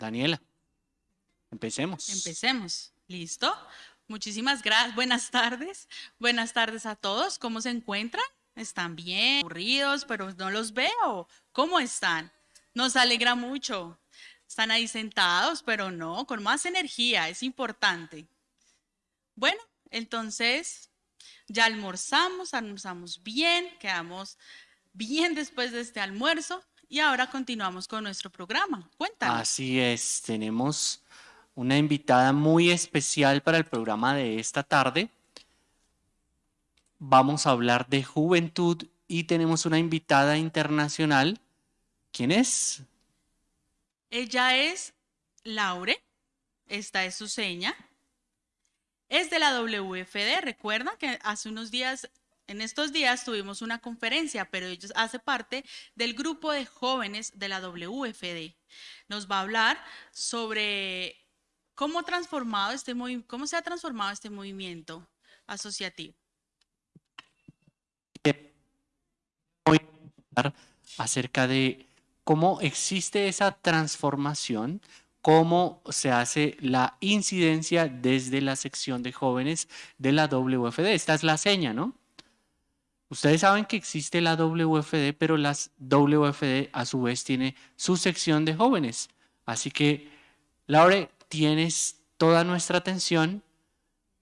Daniela, empecemos. Empecemos. ¿Listo? Muchísimas gracias. Buenas tardes. Buenas tardes a todos. ¿Cómo se encuentran? ¿Están bien? Aburridos, pero no los veo. ¿Cómo están? Nos alegra mucho. Están ahí sentados, pero no, con más energía. Es importante. Bueno, entonces ya almorzamos, almorzamos bien, quedamos bien después de este almuerzo y ahora continuamos con nuestro programa. Cuéntanos. Así es, tenemos una invitada muy especial para el programa de esta tarde. Vamos a hablar de juventud y tenemos una invitada internacional. ¿Quién es? Ella es Laure. Esta es su seña. Es de la WFD. Recuerda que hace unos días en estos días tuvimos una conferencia, pero ellos hace parte del grupo de jóvenes de la WFD. Nos va a hablar sobre cómo, transformado este cómo se ha transformado este movimiento asociativo. Voy a hablar acerca de cómo existe esa transformación, cómo se hace la incidencia desde la sección de jóvenes de la WFD. Esta es la seña, ¿no? Ustedes saben que existe la WFD, pero la WFD a su vez tiene su sección de jóvenes. Así que, Laure, tienes toda nuestra atención.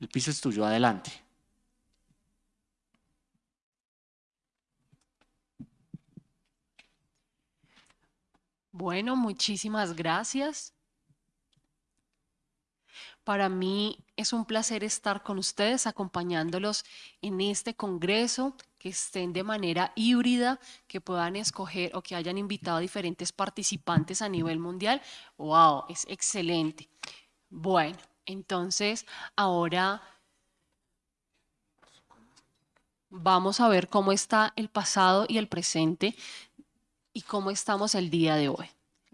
El piso es tuyo, adelante. Bueno, muchísimas gracias. Para mí es un placer estar con ustedes acompañándolos en este congreso, que estén de manera híbrida, que puedan escoger o que hayan invitado a diferentes participantes a nivel mundial. ¡Wow! Es excelente. Bueno, entonces ahora vamos a ver cómo está el pasado y el presente y cómo estamos el día de hoy.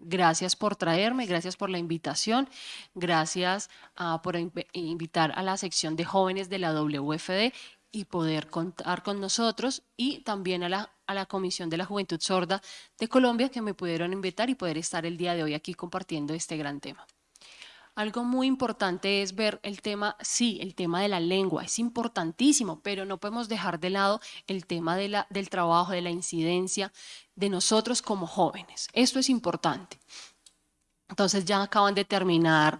Gracias por traerme, gracias por la invitación, gracias ah, por invitar a la sección de jóvenes de la WFD y poder contar con nosotros y también a la, a la Comisión de la Juventud Sorda de Colombia que me pudieron invitar y poder estar el día de hoy aquí compartiendo este gran tema. Algo muy importante es ver el tema, sí, el tema de la lengua, es importantísimo, pero no podemos dejar de lado el tema de la, del trabajo, de la incidencia de nosotros como jóvenes. Esto es importante. Entonces ya acaban de terminar,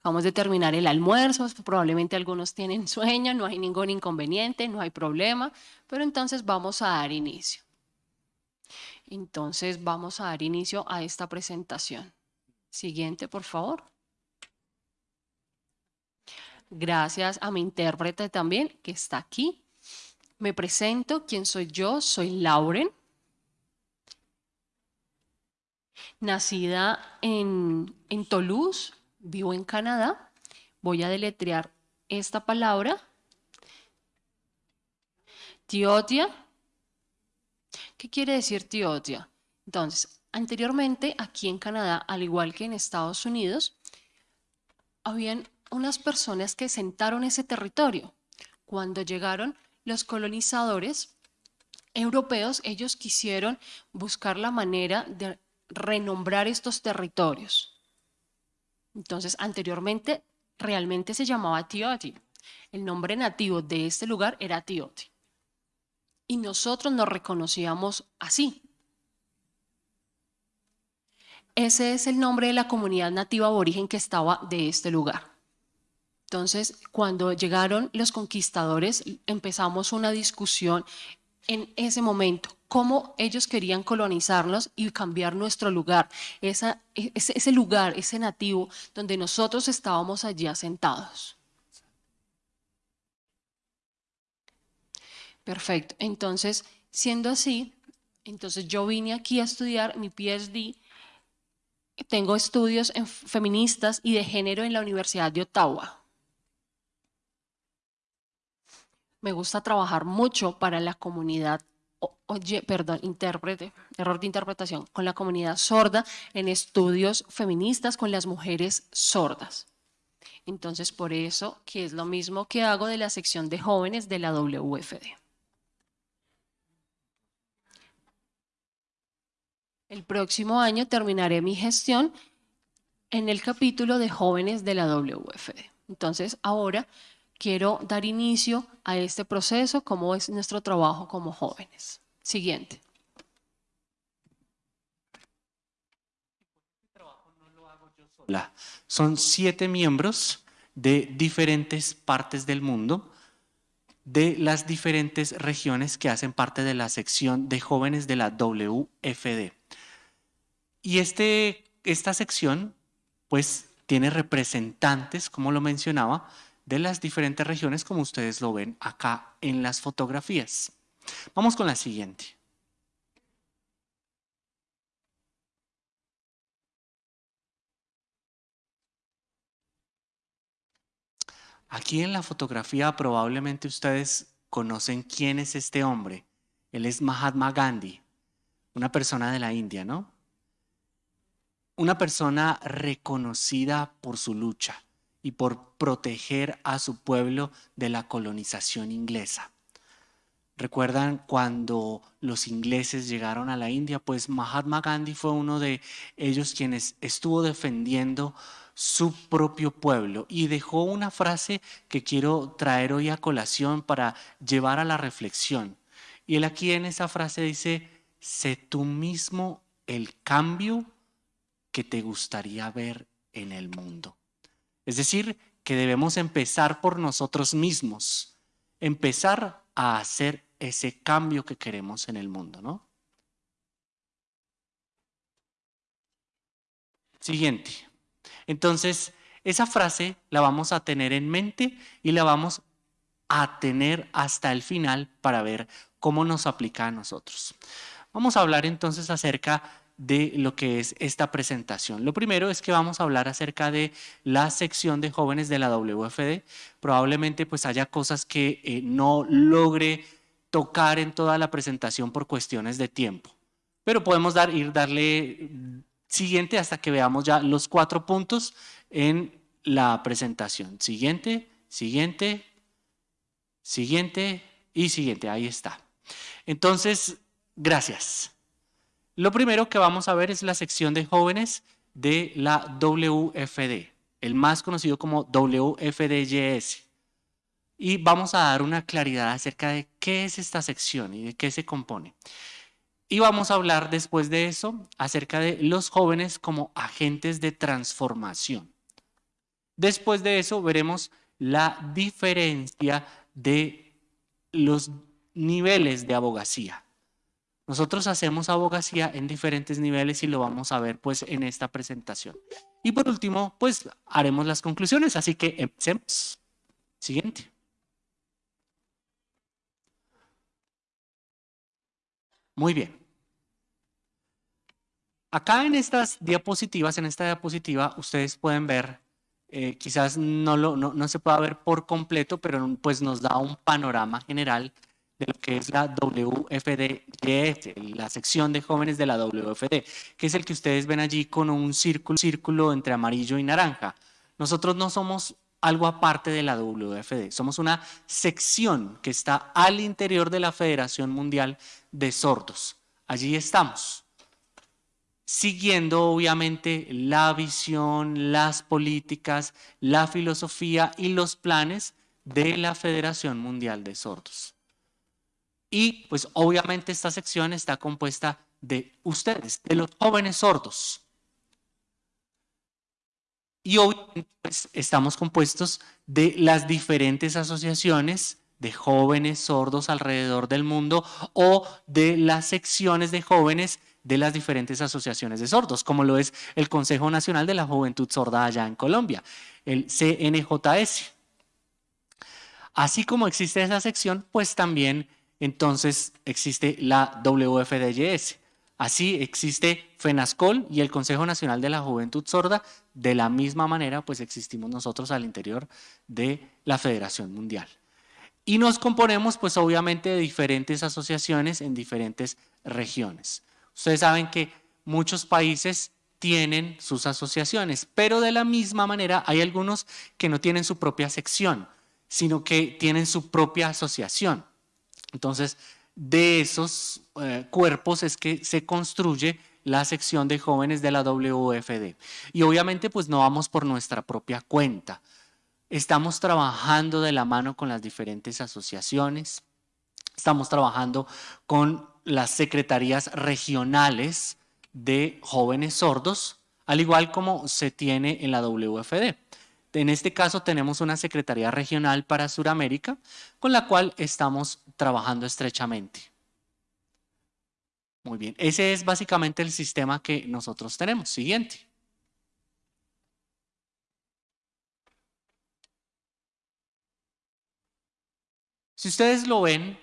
acabamos de terminar el almuerzo, probablemente algunos tienen sueño, no hay ningún inconveniente, no hay problema, pero entonces vamos a dar inicio. Entonces vamos a dar inicio a esta presentación. Siguiente, por favor. Gracias a mi intérprete también, que está aquí. Me presento, ¿quién soy yo? Soy Lauren. Nacida en, en Toulouse, vivo en Canadá. Voy a deletrear esta palabra. Tiotia. ¿Qué quiere decir tiotia? Entonces, anteriormente aquí en Canadá, al igual que en Estados Unidos, habían unas personas que sentaron ese territorio. Cuando llegaron los colonizadores europeos, ellos quisieron buscar la manera de renombrar estos territorios. Entonces, anteriormente realmente se llamaba Tioti. El nombre nativo de este lugar era Tioti. Y nosotros nos reconocíamos así. Ese es el nombre de la comunidad nativa aborigen que estaba de este lugar. Entonces, cuando llegaron los conquistadores, empezamos una discusión en ese momento, cómo ellos querían colonizarnos y cambiar nuestro lugar, ese, ese lugar, ese nativo donde nosotros estábamos allí asentados. Perfecto. Entonces, siendo así, entonces yo vine aquí a estudiar mi PhD. Tengo estudios en feministas y de género en la Universidad de Ottawa. Me gusta trabajar mucho para la comunidad, oye, perdón, intérprete, error de interpretación, con la comunidad sorda en estudios feministas con las mujeres sordas. Entonces, por eso, que es lo mismo que hago de la sección de jóvenes de la WFD. El próximo año terminaré mi gestión en el capítulo de jóvenes de la WFD. Entonces, ahora quiero dar inicio a este proceso, cómo es nuestro trabajo como jóvenes. Siguiente. Son siete miembros de diferentes partes del mundo, de las diferentes regiones que hacen parte de la sección de jóvenes de la WFD. Y este, esta sección, pues, tiene representantes, como lo mencionaba, de las diferentes regiones, como ustedes lo ven acá en las fotografías. Vamos con la siguiente. Aquí en la fotografía probablemente ustedes conocen quién es este hombre. Él es Mahatma Gandhi, una persona de la India, ¿no? Una persona reconocida por su lucha y por proteger a su pueblo de la colonización inglesa. ¿Recuerdan cuando los ingleses llegaron a la India? Pues Mahatma Gandhi fue uno de ellos quienes estuvo defendiendo su propio pueblo y dejó una frase que quiero traer hoy a colación para llevar a la reflexión. Y él aquí en esa frase dice, sé tú mismo el cambio que te gustaría ver en el mundo. Es decir, que debemos empezar por nosotros mismos, empezar a hacer ese cambio que queremos en el mundo, ¿no? Siguiente. Entonces, esa frase la vamos a tener en mente y la vamos a tener hasta el final para ver cómo nos aplica a nosotros. Vamos a hablar entonces acerca de lo que es esta presentación. Lo primero es que vamos a hablar acerca de la sección de jóvenes de la WFD. Probablemente pues haya cosas que eh, no logre tocar en toda la presentación por cuestiones de tiempo. Pero podemos dar, ir darle Siguiente hasta que veamos ya los cuatro puntos en la presentación. Siguiente, siguiente, siguiente y siguiente. Ahí está. Entonces, gracias. Lo primero que vamos a ver es la sección de jóvenes de la WFD, el más conocido como WFDYS. Y vamos a dar una claridad acerca de qué es esta sección y de qué se compone. Y vamos a hablar después de eso acerca de los jóvenes como agentes de transformación. Después de eso veremos la diferencia de los niveles de abogacía. Nosotros hacemos abogacía en diferentes niveles y lo vamos a ver pues en esta presentación. Y por último, pues haremos las conclusiones, así que empecemos. Siguiente. Muy bien. Acá en estas diapositivas, en esta diapositiva, ustedes pueden ver, eh, quizás no, lo, no, se pueda ver por completo, pero pues nos da un panorama general de lo que es la WFD, la sección de jóvenes de la WFD, que es el que ustedes ven allí con un círculo, círculo entre amarillo y naranja. Nosotros no somos algo aparte de la WFD. Somos una sección que está al interior de la Federación Mundial de Sordos. Allí estamos, siguiendo obviamente la visión, las políticas, la filosofía y los planes de la Federación Mundial de Sordos. Y pues obviamente esta sección está compuesta de ustedes, de los jóvenes sordos. Y hoy pues, estamos compuestos de las diferentes asociaciones de jóvenes sordos alrededor del mundo o de las secciones de jóvenes de las diferentes asociaciones de sordos, como lo es el Consejo Nacional de la Juventud Sorda allá en Colombia, el CNJS. Así como existe esa sección, pues también entonces existe la WFDYS, Así existe FENASCOL y el Consejo Nacional de la Juventud Sorda. De la misma manera, pues existimos nosotros al interior de la Federación Mundial. Y nos componemos, pues obviamente, de diferentes asociaciones en diferentes regiones. Ustedes saben que muchos países tienen sus asociaciones, pero de la misma manera hay algunos que no tienen su propia sección, sino que tienen su propia asociación. Entonces, de esos eh, cuerpos es que se construye la sección de jóvenes de la WFD. Y obviamente pues no vamos por nuestra propia cuenta. Estamos trabajando de la mano con las diferentes asociaciones, estamos trabajando con las secretarías regionales de jóvenes sordos, al igual como se tiene en la WFD. En este caso tenemos una Secretaría Regional para Sudamérica con la cual estamos trabajando estrechamente. Muy bien, ese es básicamente el sistema que nosotros tenemos. Siguiente. Si ustedes lo ven,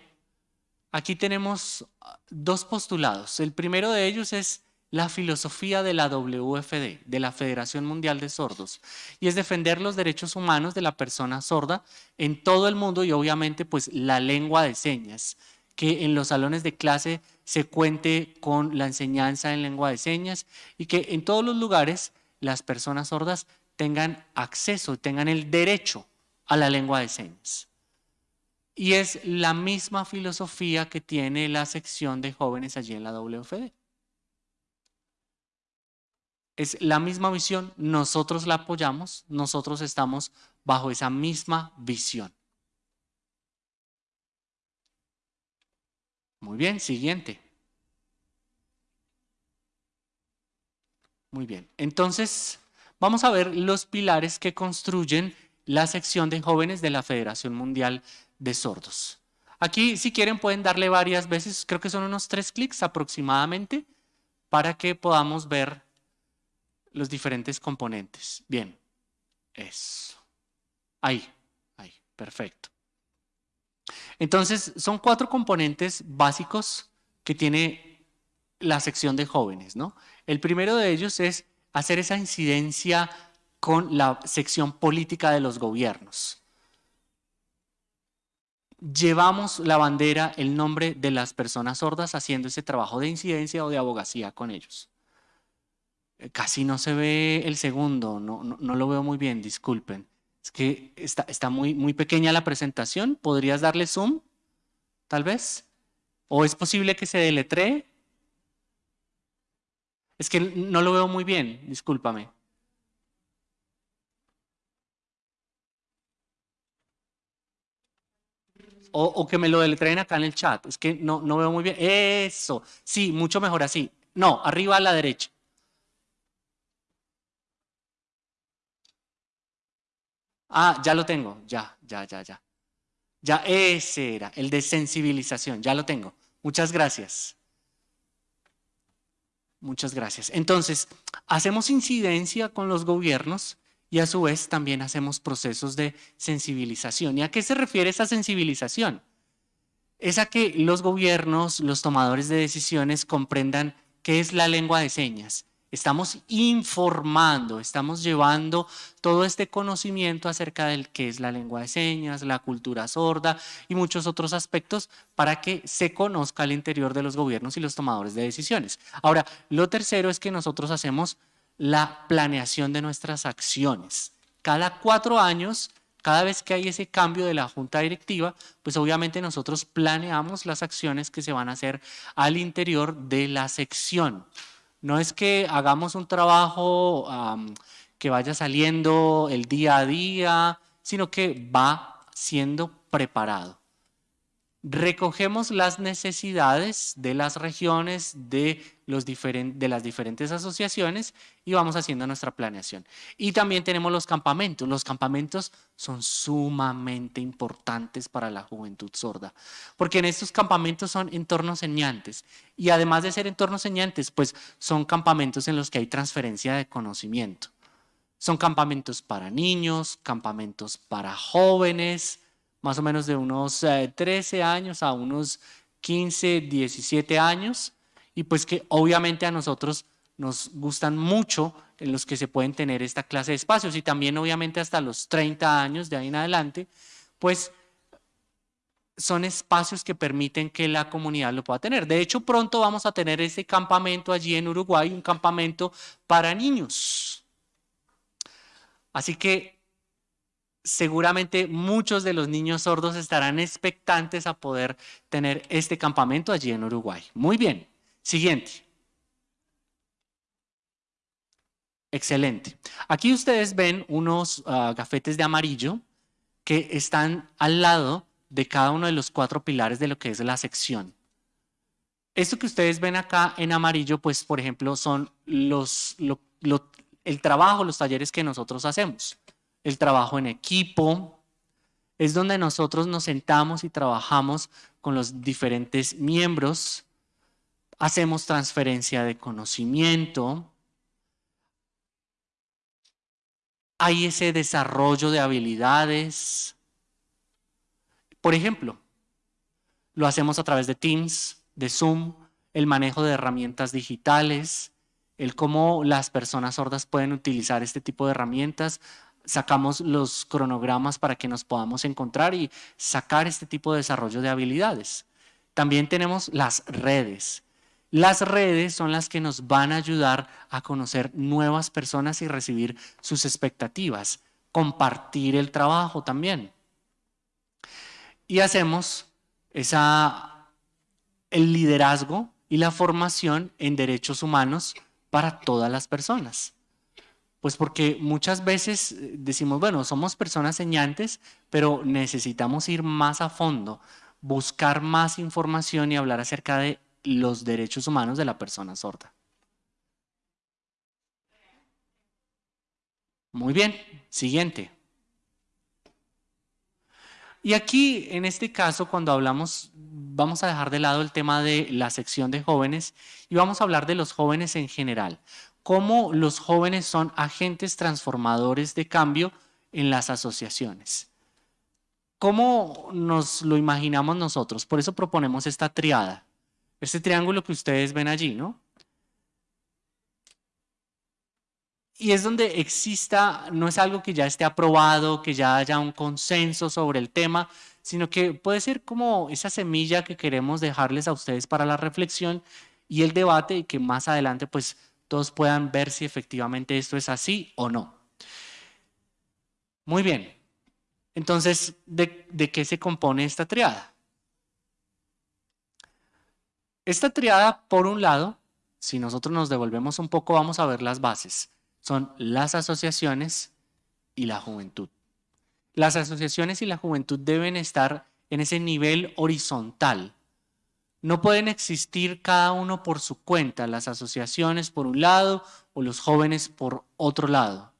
aquí tenemos dos postulados. El primero de ellos es la filosofía de la WFD, de la Federación Mundial de Sordos, y es defender los derechos humanos de la persona sorda en todo el mundo y obviamente pues la lengua de señas, que en los salones de clase se cuente con la enseñanza en lengua de señas y que en todos los lugares las personas sordas tengan acceso, tengan el derecho a la lengua de señas. Y es la misma filosofía que tiene la sección de jóvenes allí en la WFD. Es la misma visión, nosotros la apoyamos, nosotros estamos bajo esa misma visión. Muy bien, siguiente. Muy bien, entonces vamos a ver los pilares que construyen la sección de jóvenes de la Federación Mundial de Sordos. Aquí, si quieren, pueden darle varias veces, creo que son unos tres clics aproximadamente, para que podamos ver los diferentes componentes. Bien, eso. Ahí, ahí, perfecto. Entonces, son cuatro componentes básicos que tiene la sección de jóvenes, ¿no? El primero de ellos es hacer esa incidencia con la sección política de los gobiernos. Llevamos la bandera, el nombre de las personas sordas haciendo ese trabajo de incidencia o de abogacía con ellos. Eh, casi no se ve el segundo, no, no, lo veo muy bien, disculpen. Es que está, está muy, muy pequeña la presentación. ¿Podrías darle zoom? Tal vez. ¿O es posible que se deletree? Es que no lo veo muy bien, discúlpame. O, o, que me lo deletreen acá en el chat. Es que no, no veo muy bien. Eso. Sí, mucho mejor así. No, arriba a la derecha. Ah, ya lo tengo, ya, ya, ya, ya. Ya ese era, el de sensibilización, ya lo tengo. Muchas gracias. Muchas gracias. Entonces, hacemos incidencia con los gobiernos y a su vez también hacemos procesos de sensibilización. ¿Y a qué se refiere esa sensibilización? Es a que los gobiernos, los tomadores de decisiones comprendan qué es la lengua de señas, Estamos informando, estamos llevando todo este conocimiento acerca del que es la lengua de señas, la cultura sorda y muchos otros aspectos para que se conozca al interior de los gobiernos y los tomadores de decisiones. Ahora, lo tercero es que nosotros hacemos la planeación de nuestras acciones. Cada cuatro años, cada vez que hay ese cambio de la junta directiva, pues obviamente nosotros planeamos las acciones que se van a hacer al interior de la sección. No es que hagamos un trabajo que vaya saliendo el día a día, sino que va siendo preparado. Recogemos las necesidades de las regiones, de, los de las diferentes asociaciones y vamos haciendo nuestra planeación. Y también tenemos los campamentos. Los campamentos son sumamente importantes para la juventud sorda, porque en estos campamentos son entornos señantes y además de ser entornos señantes, pues son campamentos en los que hay transferencia de conocimiento. Son campamentos para niños, campamentos para jóvenes, más o menos de unos 13 eh, años a unos 15, 17 años, y pues que obviamente a nosotros nos gustan mucho en los que se pueden tener esta clase de espacios y también obviamente hasta los 30 años de ahí en adelante, pues son espacios que permiten que la comunidad lo pueda tener. De hecho, pronto vamos a tener ese campamento allí en Uruguay, un campamento para niños. Así que seguramente muchos de los niños sordos estarán expectantes a poder tener este campamento allí en Uruguay. Muy bien, siguiente. Excelente. Aquí ustedes ven unos uh, gafetes de amarillo que están al lado de cada uno de los cuatro pilares de lo que es la sección. Esto que ustedes ven acá en amarillo, pues por ejemplo, son los, lo, lo, el trabajo, los talleres que nosotros hacemos. El trabajo en equipo, es donde nosotros nos sentamos y trabajamos con los diferentes miembros, hacemos transferencia de conocimiento, hay ese desarrollo de habilidades. Por ejemplo, lo hacemos a través de Teams, de Zoom, el manejo de herramientas digitales, el cómo las personas sordas pueden utilizar este tipo de herramientas. Sacamos los cronogramas para que nos podamos encontrar y sacar este tipo de desarrollo de habilidades. También tenemos las redes. Las redes son las que nos van a ayudar a conocer nuevas personas y recibir sus expectativas, compartir el trabajo también. Y hacemos el liderazgo y la formación en derechos humanos para todas las personas. Pues porque muchas veces eh, decimos, bueno, somos personas señantes, pero necesitamos ir más a fondo, buscar más información y hablar acerca de los derechos humanos de la persona sorda. Muy bien, siguiente. Y aquí, en este caso, cuando hablamos, vamos a dejar de lado el tema de la sección de jóvenes y vamos a hablar de los jóvenes en general. Cómo los jóvenes son agentes transformadores de cambio en las asociaciones. ¿Cómo nos lo imaginamos nosotros? Por eso proponemos esta triada. Este triángulo que ustedes ven allí, ¿no? Y es donde exista, no es algo que ya esté aprobado, que ya haya un consenso sobre el tema, sino que puede ser como esa semilla que queremos dejarles a ustedes para la reflexión y el debate y que más adelante pues todos puedan ver si efectivamente esto es así o no. Muy bien. Entonces, ¿de, de qué se compone esta triada? Esta triada, por un lado, si nosotros nos devolvemos un poco, vamos a ver las bases. Son las asociaciones y la juventud. Las asociaciones y la juventud deben estar en ese nivel horizontal. No pueden existir cada uno por su cuenta, las asociaciones por un lado o los jóvenes por otro lado.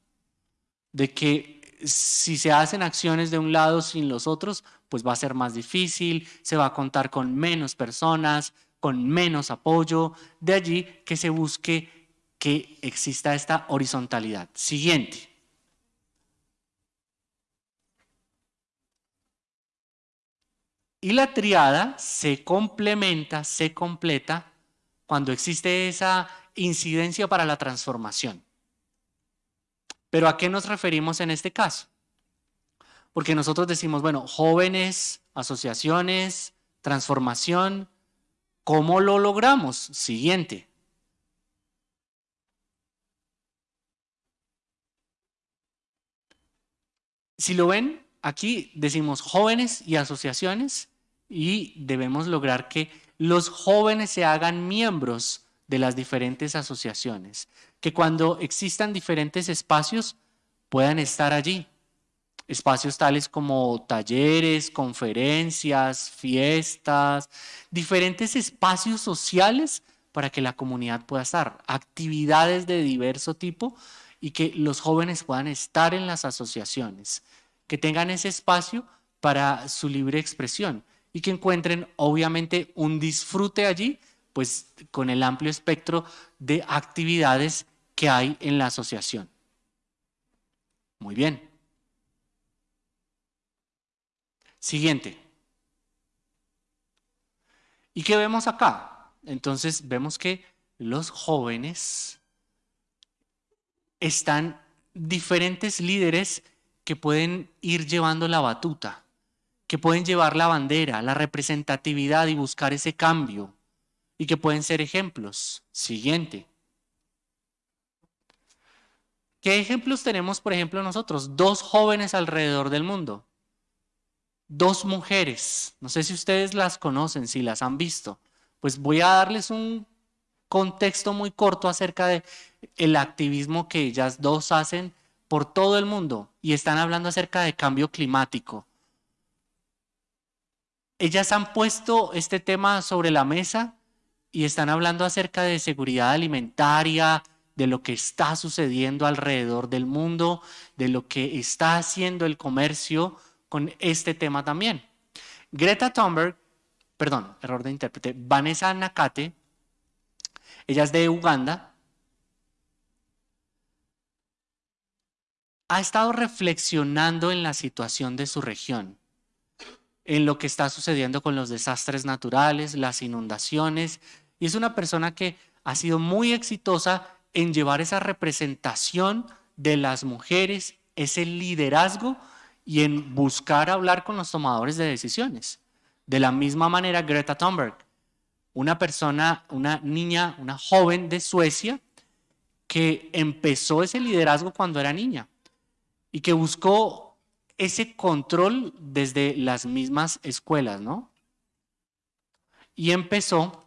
De que si se hacen acciones de un lado sin los otros, pues va a ser más difícil, se va a contar con menos personas, con menos apoyo, de allí que se busque que exista esta horizontalidad. Siguiente. Y la triada se complementa, se completa cuando existe esa incidencia para la transformación. Pero ¿a qué nos referimos en este caso? Porque nosotros decimos, bueno, jóvenes, asociaciones, transformación, ¿Cómo lo logramos? Siguiente. Si lo ven, aquí decimos jóvenes y asociaciones y debemos lograr que los jóvenes se hagan miembros de las diferentes asociaciones, que cuando existan diferentes espacios puedan estar allí. Espacios tales como talleres, conferencias, fiestas, diferentes espacios sociales para que la comunidad pueda estar, actividades de diverso tipo y que los jóvenes puedan estar en las asociaciones, que tengan ese espacio para su libre expresión y que encuentren obviamente un disfrute allí, pues con el amplio espectro de actividades que hay en la asociación. Muy bien. Siguiente. ¿Y qué vemos acá? Entonces vemos que los jóvenes están diferentes líderes que pueden ir llevando la batuta, que pueden llevar la bandera, la representatividad y buscar ese cambio, y que pueden ser ejemplos. Siguiente. ¿Qué ejemplos tenemos, por ejemplo, nosotros? Dos jóvenes alrededor del mundo dos mujeres, no sé si ustedes las conocen, si las han visto, pues voy a darles un contexto muy corto acerca de el activismo que ellas dos hacen por todo el mundo y están hablando acerca de cambio climático. Ellas han puesto este tema sobre la mesa y están hablando acerca de seguridad alimentaria, de lo que está sucediendo alrededor del mundo, de lo que está haciendo el comercio con este tema también. Greta Thunberg, perdón, error de intérprete, Vanessa Nakate, ella es de Uganda, ha estado reflexionando en la situación de su región, en lo que está sucediendo con los desastres naturales, las inundaciones, y es una persona que ha sido muy exitosa en llevar esa representación de las mujeres, ese liderazgo y en buscar hablar con los tomadores de decisiones. De la misma manera, Greta Thunberg, una persona, una niña, una joven de Suecia que empezó ese liderazgo cuando era niña y que buscó ese control desde las mismas escuelas, ¿no? Y empezó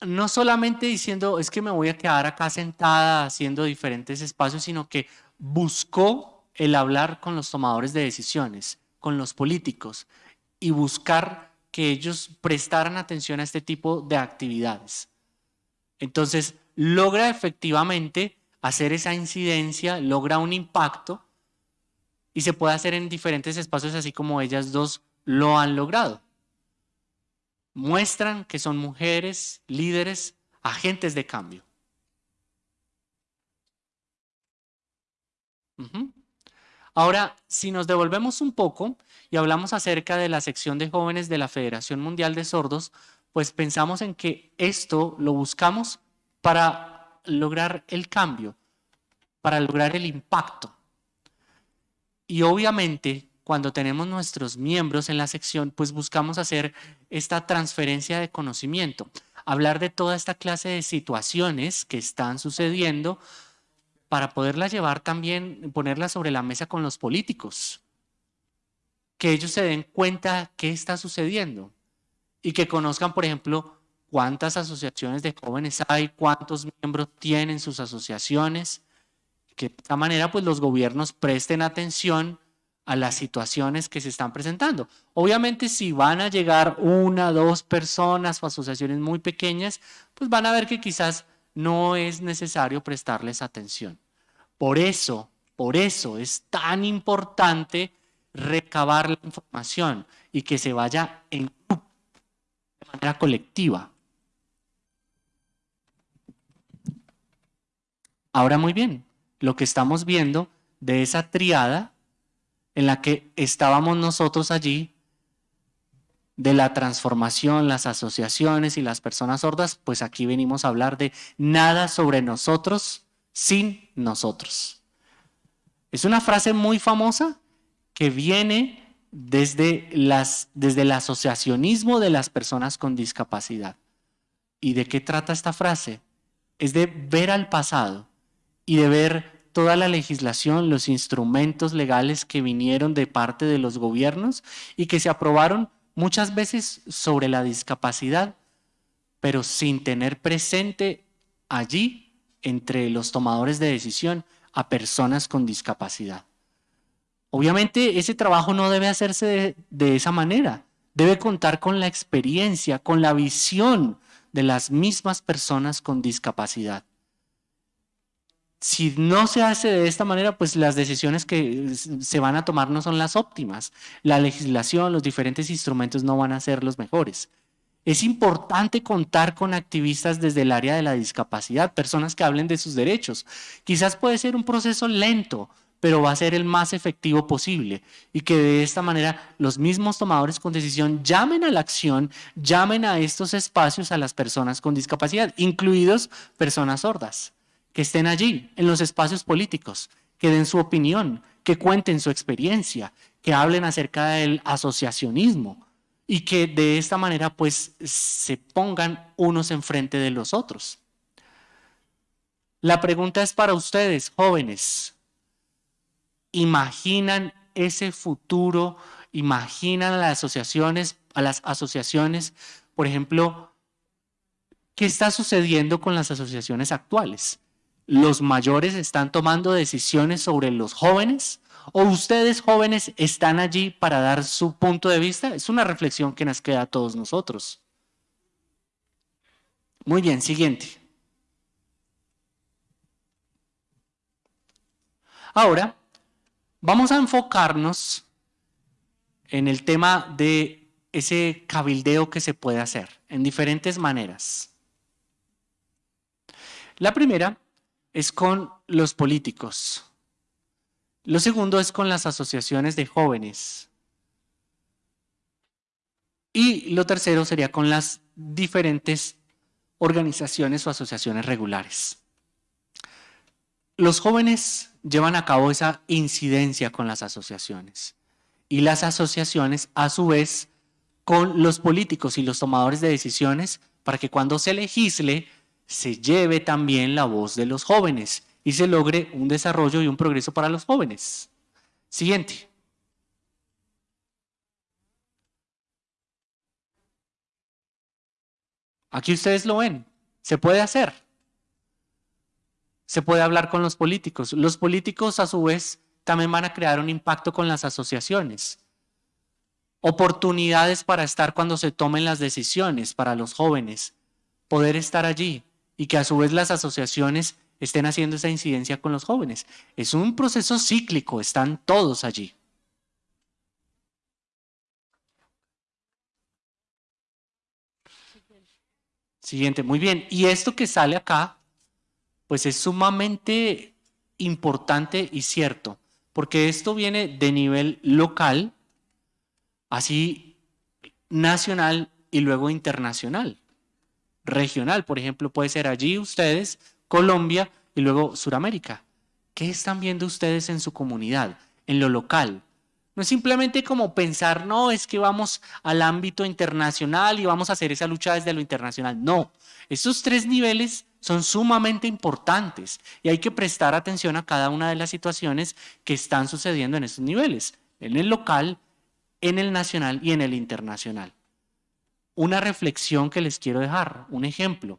no solamente diciendo es que me voy a quedar acá sentada haciendo diferentes espacios, sino que buscó el hablar con los tomadores de decisiones, con los políticos y buscar que ellos prestaran atención a este tipo de actividades. Entonces, logra efectivamente hacer esa incidencia, logra un impacto y se puede hacer en diferentes espacios así como ellas dos lo han logrado muestran que son mujeres, líderes, agentes de cambio. Ahora, si nos devolvemos un poco y hablamos acerca de la sección de jóvenes de la Federación Mundial de Sordos, pues pensamos en que esto lo buscamos para lograr el cambio, para lograr el impacto. Y obviamente cuando tenemos nuestros miembros en la sección, pues buscamos hacer esta transferencia de conocimiento, hablar de toda esta clase de situaciones que están sucediendo para poderlas llevar también, ponerlas sobre la mesa con los políticos, que ellos se den cuenta qué está sucediendo y que conozcan, por ejemplo, cuántas asociaciones de jóvenes hay, cuántos miembros tienen sus asociaciones, que de esta manera pues los gobiernos presten atención a las situaciones que se están presentando. Obviamente si van a llegar una, dos personas o asociaciones muy pequeñas, pues van a ver que quizás no es necesario prestarles atención. Por eso, por eso es tan importante recabar la información y que se vaya en de manera colectiva. Ahora muy bien, lo que estamos viendo de esa triada en la que estábamos nosotros allí, de la transformación, las asociaciones y las personas sordas, pues aquí venimos a hablar de nada sobre nosotros sin nosotros. Es una frase muy famosa que viene desde, las, desde el asociacionismo de las personas con discapacidad. ¿Y de qué trata esta frase? Es de ver al pasado y de ver toda la legislación, los instrumentos legales que vinieron de parte de los gobiernos y que se aprobaron muchas veces sobre la discapacidad, pero sin tener presente allí, entre los tomadores de decisión, a personas con discapacidad. Obviamente ese trabajo no debe hacerse de, de esa manera, debe contar con la experiencia, con la visión de las mismas personas con discapacidad si no se hace de esta manera, pues las decisiones que se van a tomar no son las óptimas. La legislación, los diferentes instrumentos no van a ser los mejores. Es importante contar con activistas desde el área de la discapacidad, personas que hablen de sus derechos. Quizás puede ser un proceso lento, pero va a ser el más efectivo posible y que de esta manera los mismos tomadores con decisión llamen a la acción, llamen a estos espacios a las personas con discapacidad, incluidos personas sordas que estén allí en los espacios políticos, que den su opinión, que cuenten su experiencia, que hablen acerca del asociacionismo y que de esta manera pues se pongan unos enfrente de los otros. La pregunta es para ustedes, jóvenes. ¿Imaginan ese futuro? ¿Imaginan a las asociaciones, a las asociaciones, por ejemplo, ¿qué está sucediendo con las asociaciones actuales? ¿Los mayores están tomando decisiones sobre los jóvenes? ¿O ustedes jóvenes están allí para dar su punto de vista? Es una reflexión que nos queda a todos nosotros. Muy bien, siguiente. Ahora, vamos a enfocarnos en el tema de ese cabildeo que se puede hacer en diferentes maneras. La primera es con los políticos. Lo segundo es con las asociaciones de jóvenes. Y lo tercero sería con las diferentes organizaciones o asociaciones regulares. Los jóvenes llevan a cabo esa incidencia con las asociaciones y las asociaciones a su vez con los políticos y los tomadores de decisiones para que cuando se legisle se lleve también la voz de los jóvenes y se logre un desarrollo y un progreso para los jóvenes. Siguiente. Aquí ustedes lo ven, se puede hacer. Se puede hablar con los políticos. Los políticos a su vez también van a crear un impacto con las asociaciones. Oportunidades para estar cuando se tomen las decisiones para los jóvenes, poder estar allí y que a su vez las asociaciones estén haciendo esa incidencia con los jóvenes. Es un proceso cíclico, están todos allí. Siguiente, muy bien. Y esto que sale acá, pues es sumamente importante y cierto, porque esto viene de nivel local, así nacional y luego internacional. Regional, por ejemplo, puede ser allí ustedes, Colombia y luego Suramérica. ¿Qué están viendo ustedes en su comunidad, en lo local? No es simplemente como pensar, no, es que vamos al ámbito internacional y vamos a hacer esa lucha desde lo internacional. No, esos tres niveles son sumamente importantes y hay que prestar atención a cada una de las situaciones que están sucediendo en esos niveles, en el local, en el nacional y en el internacional. Una reflexión que les quiero dejar, un ejemplo.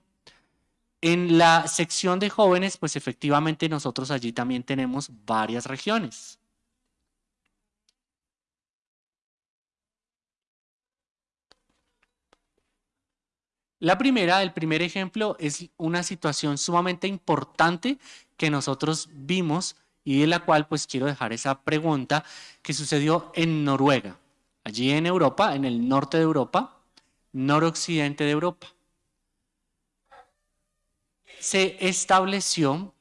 En la sección de jóvenes, pues efectivamente nosotros allí también tenemos varias regiones. La primera, el primer ejemplo, es una situación sumamente importante que nosotros vimos y de la cual pues quiero dejar esa pregunta que sucedió en Noruega, allí en Europa, en el norte de Europa, noroccidente de Europa se estableció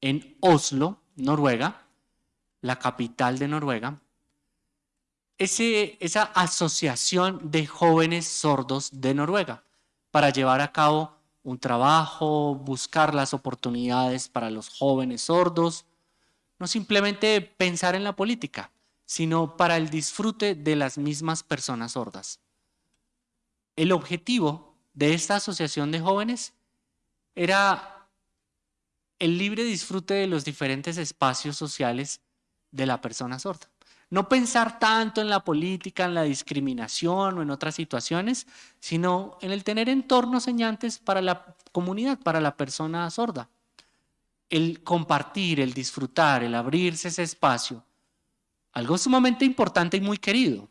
en Oslo, Noruega, la capital de Noruega, esa asociación de jóvenes sordos de Noruega para llevar a cabo un trabajo, buscar las oportunidades para los jóvenes sordos, no simplemente pensar en la política, sino para el disfrute de las mismas personas sordas. El objetivo de esta asociación de jóvenes era el libre disfrute de los diferentes espacios sociales de la persona sorda. No pensar tanto en la política, en la discriminación o en otras situaciones, sino en el tener entornos señantes para la comunidad, para la persona sorda. El compartir, el disfrutar, el abrirse ese espacio. Algo sumamente importante y muy querido.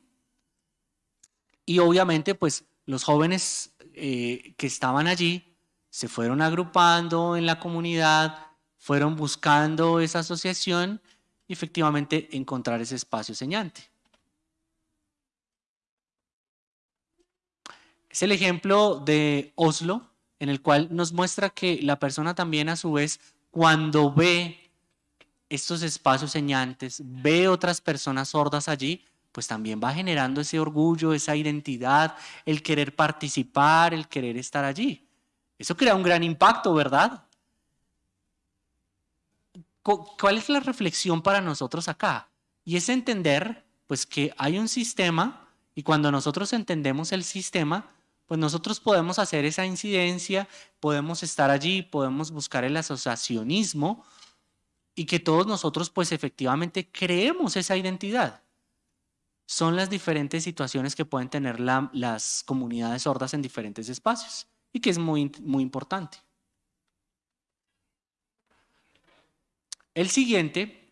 Y obviamente, pues los jóvenes eh, que estaban allí se fueron agrupando en la comunidad, fueron buscando esa asociación y efectivamente encontrar ese espacio señante. Es el ejemplo de Oslo, en el cual nos muestra que la persona también a su vez, cuando ve estos espacios señantes, ve otras personas sordas allí, pues también va generando ese orgullo, esa identidad, el querer participar, el querer estar allí. Eso crea un gran impacto, ¿verdad? ¿Cuál es la reflexión para nosotros acá? Y es entender pues que hay un sistema y cuando nosotros entendemos el sistema, pues nosotros podemos hacer esa incidencia, podemos estar allí, podemos buscar el asociacionismo y que todos nosotros pues efectivamente creemos esa identidad. Son las diferentes situaciones que pueden tener las comunidades sordas en diferentes espacios y que es muy, muy importante. El siguiente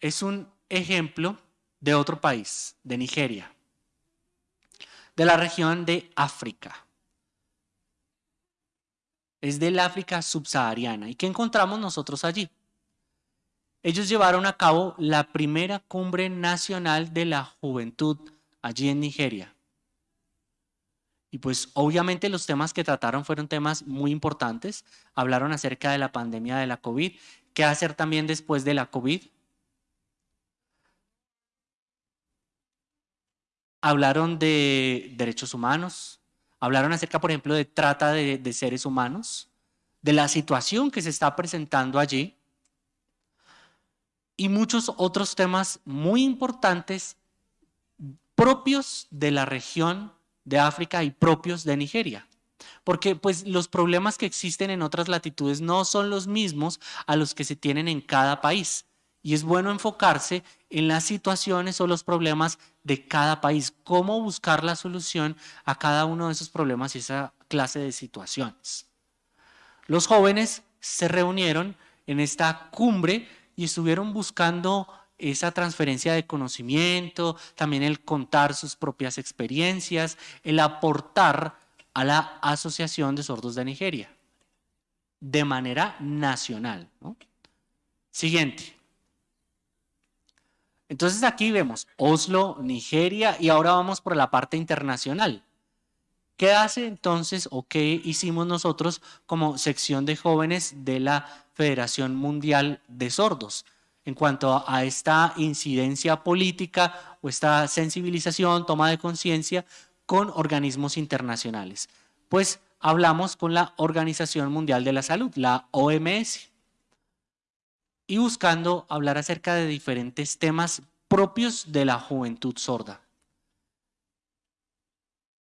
es un ejemplo de otro país, de Nigeria, de la región de África. Es del África subsahariana. ¿Y qué encontramos nosotros allí? Ellos llevaron a cabo la primera cumbre nacional de la juventud allí en Nigeria. Y pues obviamente los temas que trataron fueron temas muy importantes. Hablaron acerca de la pandemia de la COVID, qué hacer también después de la COVID. Hablaron de derechos humanos, hablaron acerca, por ejemplo, de trata de, de seres humanos, de la situación que se está presentando allí y muchos otros temas muy importantes propios de la región de África y propios de Nigeria. Porque pues los problemas que existen en otras latitudes no son los mismos a los que se tienen en cada país. Y es bueno enfocarse en las situaciones o los problemas de cada país, cómo buscar la solución a cada uno de esos problemas y esa clase de situaciones. Los jóvenes se reunieron en esta cumbre y estuvieron buscando esa transferencia de conocimiento, también el contar sus propias experiencias, el aportar a la Asociación de Sordos de Nigeria de manera nacional. Siguiente. Entonces aquí vemos Oslo, Nigeria y ahora vamos por la parte internacional. ¿Qué hace entonces o qué hicimos nosotros como sección de jóvenes de la Federación Mundial de Sordos? en cuanto a esta incidencia política o esta sensibilización, toma de conciencia con organismos internacionales. Pues hablamos con la Organización Mundial de la Salud, la OMS, y buscando hablar acerca de diferentes temas propios de la juventud sorda.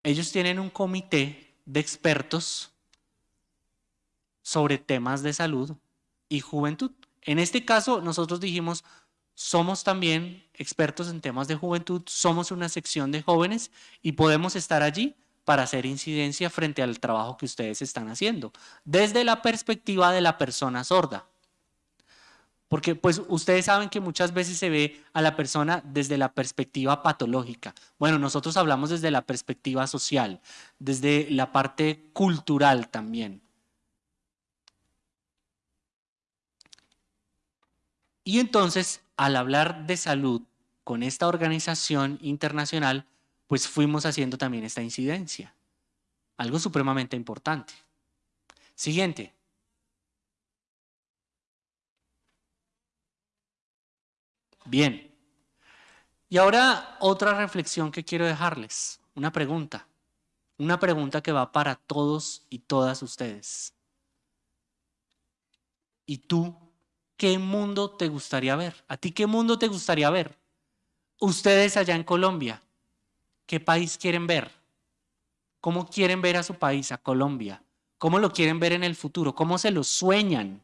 Ellos tienen un comité de expertos sobre temas de salud y juventud. En este caso, nosotros dijimos, somos también expertos en temas de juventud, somos una sección de jóvenes y podemos estar allí para hacer incidencia frente al trabajo que ustedes están haciendo, desde la perspectiva de la persona sorda. Porque pues ustedes saben que muchas veces se ve a la persona desde la perspectiva patológica. Bueno, nosotros hablamos desde la perspectiva social, desde la parte cultural también. Y entonces, al hablar de salud con esta organización internacional, pues fuimos haciendo también esta incidencia. Algo supremamente importante. Siguiente. Bien. Y ahora otra reflexión que quiero dejarles. Una pregunta. Una pregunta que va para todos y todas ustedes. ¿Y tú ¿qué mundo te gustaría ver? ¿A ti qué mundo te gustaría ver? Ustedes allá en Colombia, ¿qué país quieren ver? ¿Cómo quieren ver a su país, a Colombia? ¿Cómo lo quieren ver en el futuro? ¿Cómo se lo sueñan?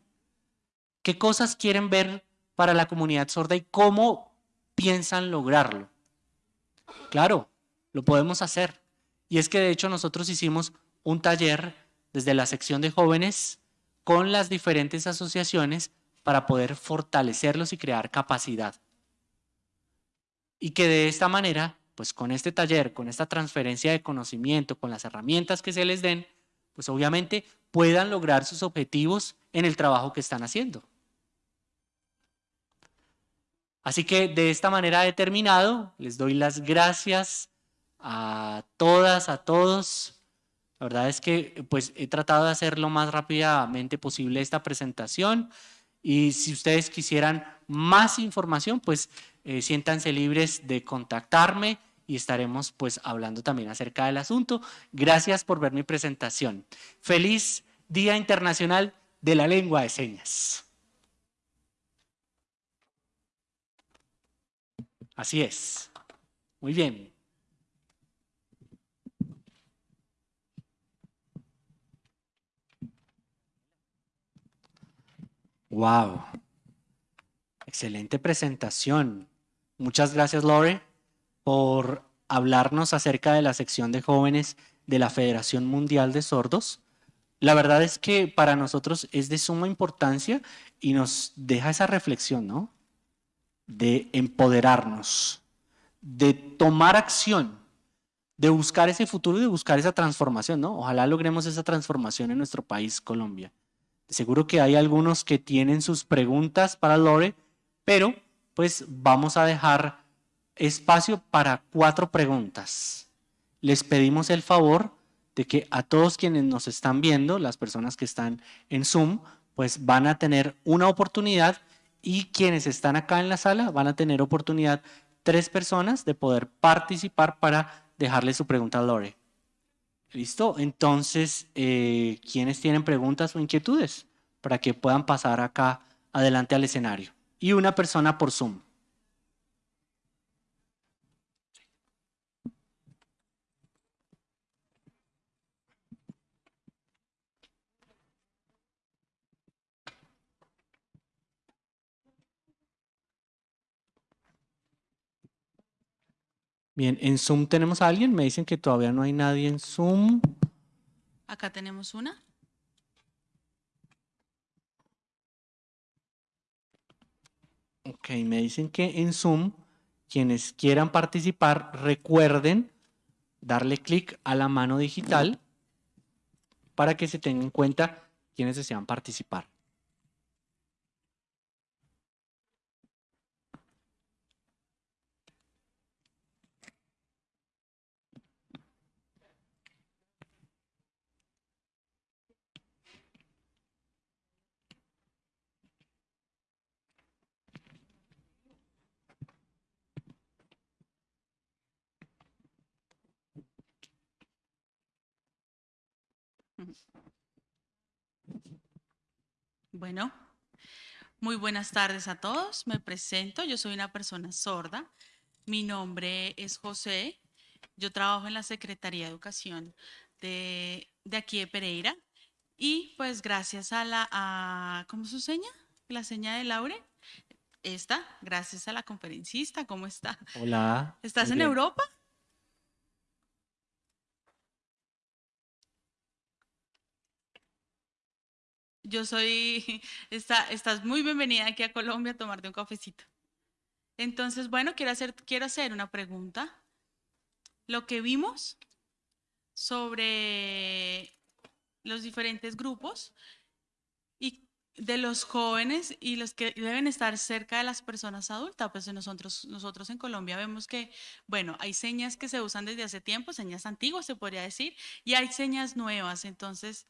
¿Qué cosas quieren ver para la comunidad sorda y cómo piensan lograrlo? Claro, lo podemos hacer. Y es que de hecho nosotros hicimos un taller desde la sección de jóvenes con las diferentes asociaciones para poder fortalecerlos y crear capacidad. Y que de esta manera, pues con este taller, con esta transferencia de conocimiento, con las herramientas que se les den, pues obviamente puedan lograr sus objetivos en el trabajo que están haciendo. Así que de esta manera he terminado. Les doy las gracias a todas, a todos. La verdad es que pues he tratado de hacer lo más rápidamente posible esta presentación. Y si ustedes quisieran más información, pues eh, siéntanse libres de contactarme y estaremos pues hablando también acerca del asunto. Gracias por ver mi presentación. Feliz Día Internacional de la Lengua de Señas. Así es. Muy bien. Wow. Excelente presentación. Muchas gracias, Lore, por hablarnos acerca de la sección de jóvenes de la Federación Mundial de Sordos. la verdad es que para nosotros es de suma importancia y nos deja esa reflexión, ¿no? De empoderarnos, de tomar acción, de buscar ese futuro y de buscar esa transformación, ¿no? Ojalá logremos esa transformación en nuestro país, Colombia. Seguro que hay algunos que tienen sus preguntas para Lore, pero pues vamos a dejar espacio para cuatro preguntas. Les pedimos el favor de que a todos quienes nos están viendo, las personas que están en Zoom, pues van a tener una oportunidad y quienes están acá en la sala van a tener oportunidad, tres personas, de poder participar para dejarle su pregunta a Lore. ¿Listo? Entonces, eh, ¿quiénes tienen preguntas o inquietudes para que puedan pasar acá adelante al escenario? Y una persona por Zoom. Bien, en Zoom tenemos a alguien. Me dicen que todavía no hay nadie en Zoom. Acá tenemos una. Ok, me dicen que en Zoom, quienes quieran participar, recuerden darle clic a la mano digital para que se tenga en cuenta quienes desean participar. Bueno, muy buenas tardes a todos. Me presento, yo soy una persona sorda. Mi nombre es José. Yo trabajo en la Secretaría de Educación de, aquí de Pereira. Y pues gracias a la, a, ¿cómo es su seña? La seña de Laure. Esta, gracias a la conferencista. ¿Cómo está? Hola. ¿Estás en Europa? Yo soy, está, estás muy bienvenida aquí a Colombia a tomarte un cafecito. Entonces, bueno, quiero hacer, quiero hacer una pregunta. Lo que vimos sobre los diferentes grupos y de los jóvenes y los que deben estar cerca de las personas adultas, pues nosotros, nosotros en Colombia vemos que, bueno, hay señas que se usan desde hace tiempo, señas antiguas se podría decir, y hay señas nuevas. Entonces,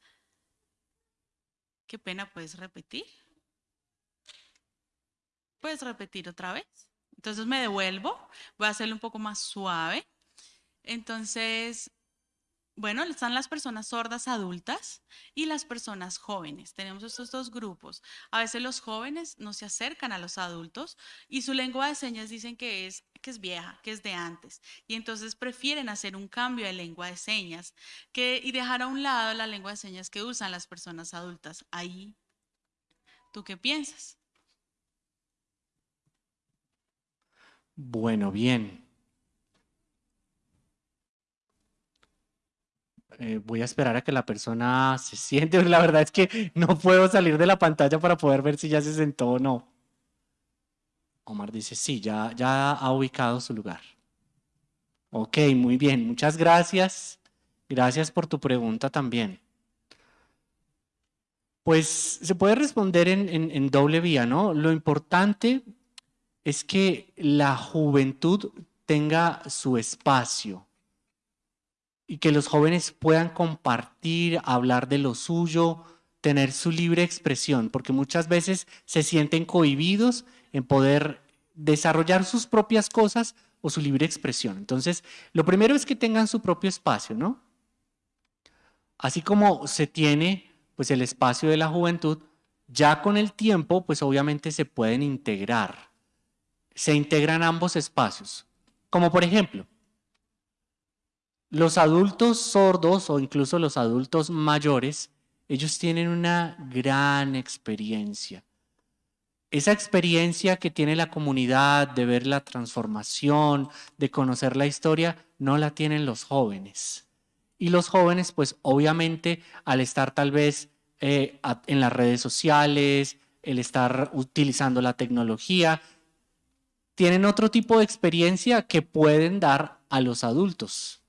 Qué pena, ¿puedes repetir? ¿Puedes repetir otra vez? Entonces me devuelvo, voy a hacerlo un poco más suave. Entonces, bueno, están las personas sordas adultas y las personas jóvenes. Tenemos estos dos grupos. A veces los jóvenes no se acercan a los adultos y su lengua de señas dicen que es, que es vieja, que es de antes. Y entonces prefieren hacer un cambio de lengua de señas y dejar a un lado la lengua de señas que usan las personas adultas. Ahí, ¿tú qué piensas? Bueno, bien. Eh, voy a esperar a que la persona se siente. La verdad es que no puedo salir de la pantalla para poder ver si ya se sentó o no. Omar dice, sí, ya, ya ha ubicado su lugar. Ok, muy bien, muchas gracias. Gracias por tu pregunta también. Pues se puede responder en, en doble vía, ¿no? Lo importante es que la juventud tenga su espacio y que los jóvenes puedan compartir, hablar de lo suyo, tener su libre expresión, porque muchas veces se sienten cohibidos en poder desarrollar sus propias cosas o su libre expresión. Entonces, lo primero es que tengan su propio espacio, ¿no? Así como se tiene pues el espacio de la juventud, ya con el tiempo pues obviamente se pueden integrar. Se integran ambos espacios. Como por ejemplo, los adultos sordos o incluso los adultos mayores, ellos tienen una gran experiencia. Esa experiencia que tiene la comunidad de ver la transformación, de conocer la historia, no la tienen los jóvenes. Y los jóvenes, pues obviamente al estar tal vez eh, en las redes sociales, el estar utilizando la tecnología, tienen otro tipo de experiencia que pueden dar a los adultos.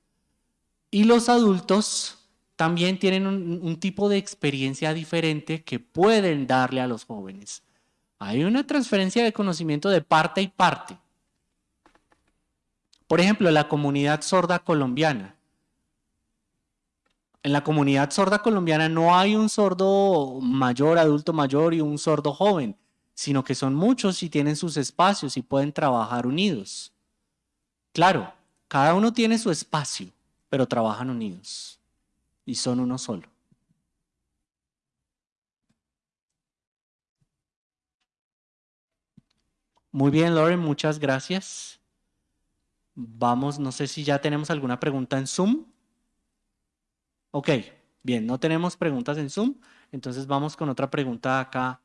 Y los adultos también tienen un, tipo de experiencia diferente que pueden darle a los jóvenes. Hay una transferencia de conocimiento de parte y parte. Por ejemplo, la comunidad sorda colombiana. En la comunidad sorda colombiana no hay un sordo mayor, adulto mayor y un sordo joven, sino que son muchos y tienen sus espacios y pueden trabajar unidos. Claro, cada uno tiene su espacio, pero trabajan unidos y son uno solo. Muy bien, Lauren, muchas gracias. Vamos, no sé si ya tenemos alguna pregunta en Zoom. Ok, bien, no tenemos preguntas en Zoom, entonces vamos con otra pregunta acá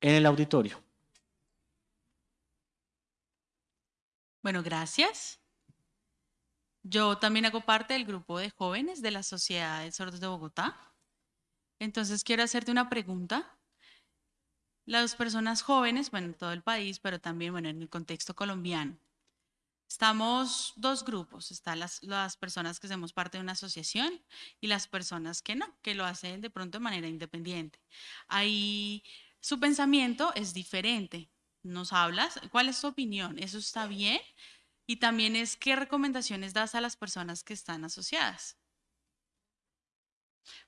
en el auditorio. Bueno, gracias. Yo también hago parte del grupo de jóvenes de la Sociedad de Sordos de Bogotá. Entonces quiero hacerte una pregunta. Las personas jóvenes, bueno, en todo el país, pero también, bueno, en el contexto colombiano, estamos dos grupos. Están las, las personas que hacemos parte de una asociación y las personas que no, que lo hacen de pronto de manera independiente. Ahí su pensamiento es diferente. Nos hablas, ¿cuál es tu opinión? ¿Eso está bien? Y también es qué recomendaciones das a las personas que están asociadas.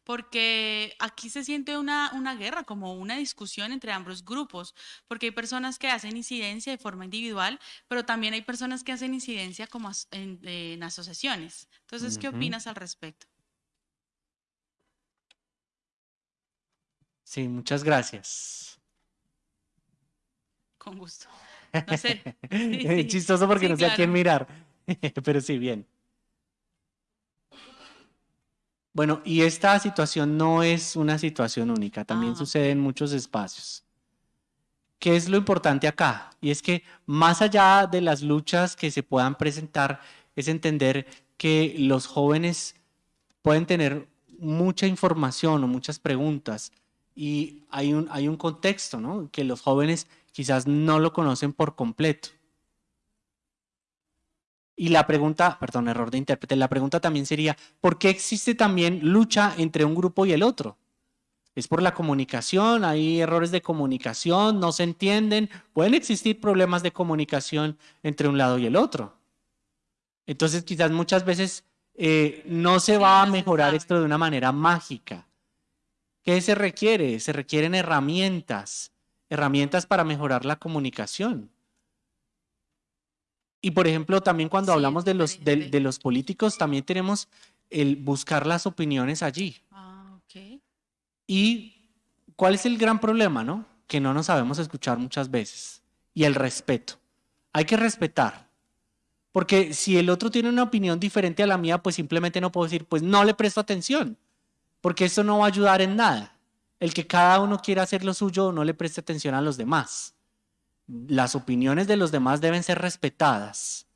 Porque aquí se siente una, una, guerra, como una discusión entre ambos grupos, porque hay personas que hacen incidencia de forma individual, pero también hay personas que hacen incidencia como en, asociaciones. Entonces, ¿qué opinas al respecto? Sí, muchas gracias. Con gusto. No sé. Chistoso porque no sé a quién mirar, pero sí, bien. Bueno, y esta situación no es una situación única, también ah, sucede en muchos espacios. ¿Qué es lo importante acá? Y es que más allá de las luchas que se puedan presentar, es entender que los jóvenes pueden tener mucha información o muchas preguntas y hay un, hay un contexto, ¿no? Que los jóvenes quizás no lo conocen por completo. Y la pregunta, perdón, error de intérprete, la pregunta también sería, ¿por qué existe también lucha entre un grupo y el otro? Es por la comunicación, hay errores de comunicación, no se entienden, pueden existir problemas de comunicación entre un lado y el otro. Entonces quizás muchas veces eh, no se va a mejorar esto de una manera mágica. ¿Qué se requiere? Se requieren herramientas, herramientas para mejorar la comunicación. Y por ejemplo, también cuando hablamos de los, de, los políticos, también tenemos el buscar las opiniones allí. Ah, y cuál es el gran problema, ¿no? Que no nos sabemos escuchar muchas veces. Y el respeto. Hay que respetar. Porque si el otro tiene una opinión diferente a la mía, pues simplemente no puedo decir, pues no le presto atención. Porque eso no va a ayudar en nada. El que cada uno quiera hacer lo suyo no le preste atención a los demás las opiniones de los demás deben ser respetadas.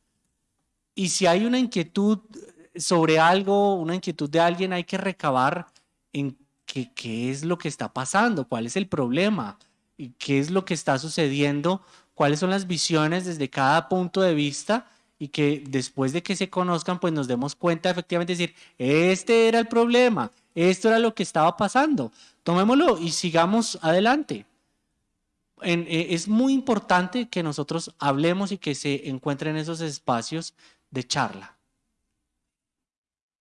Y si hay una inquietud sobre algo, una inquietud de alguien, hay que recabar en qué, es lo que está pasando, cuál es el problema, y qué es lo que está sucediendo, cuáles son las visiones desde cada punto de vista y que después de que se conozcan, pues nos demos cuenta efectivamente decir, este era el problema, esto era lo que estaba pasando, tomémoslo y sigamos adelante. Eh, es muy importante que nosotros hablemos y que se encuentren esos espacios de charla.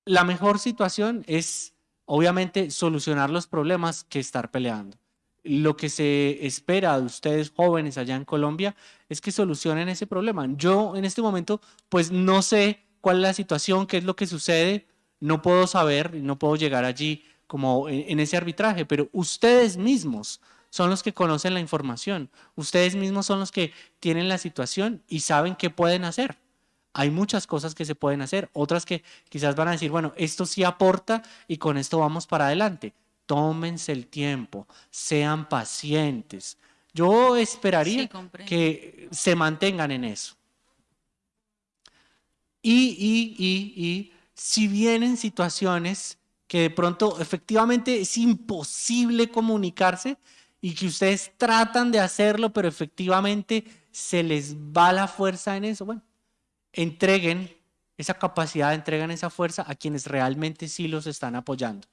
La mejor situación es, obviamente, solucionar los problemas que estar peleando. Lo que se espera de ustedes jóvenes allá en Colombia es que solucionen ese problema. Yo en este momento, pues no sé cuál es la situación, qué es lo que sucede, no puedo saber, no puedo llegar allí como en ese arbitraje, pero ustedes mismos son los que conocen la información. Ustedes mismos son los que tienen la situación y saben qué pueden hacer. Hay muchas cosas que se pueden hacer, otras que quizás van a decir, bueno, esto sí aporta y con esto vamos para adelante. Tómense el tiempo, sean pacientes. Yo esperaría que se mantengan en eso. Y, y, y, y si vienen situaciones que de pronto efectivamente es imposible comunicarse y que ustedes tratan de hacerlo, pero efectivamente se les va la fuerza en eso, bueno, entreguen esa capacidad, entreguen esa fuerza a quienes realmente sí los están apoyando.